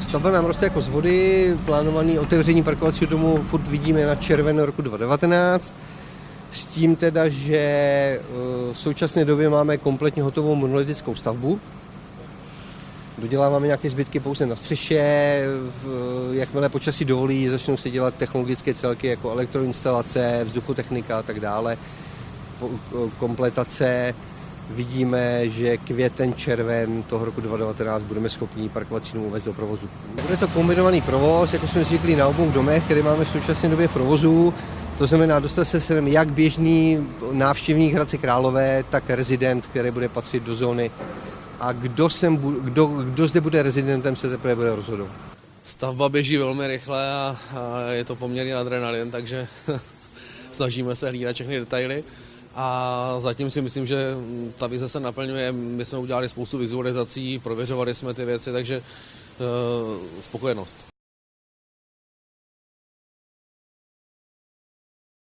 Stavba nám roste jako z vody, plánovaný otevření parkovacího domu furt vidíme na červen roku 2019, s tím teda, že eh, v současné době máme kompletně hotovou monolitickou stavbu. Doděláváme nějaké zbytky pouze na střeše, jakmile počasí dovolí, začnou se dělat technologické celky jako elektroinstalace, vzduchotechnika a tak dále, kompletace vidíme, že květen, červen toho roku 2019 budeme schopni parkovací dům uvést do provozu. Bude to kombinovaný provoz, jako jsme zvyklí na obou domech, které máme v současné době provozu. To znamená, dostat se sem jak běžný návštěvník Hradce Králové, tak rezident, který bude patřit do zóny. A kdo, sem, kdo, kdo zde bude rezidentem, se teprve bude rozhodovat. Stavba běží velmi rychle a, a je to poměrně adrenalin, takže snažíme se hlídat všechny detaily. A zatím si myslím, že ta vize se naplňuje. My jsme udělali spoustu vizualizací, prověřovali jsme ty věci, takže uh, spokojenost.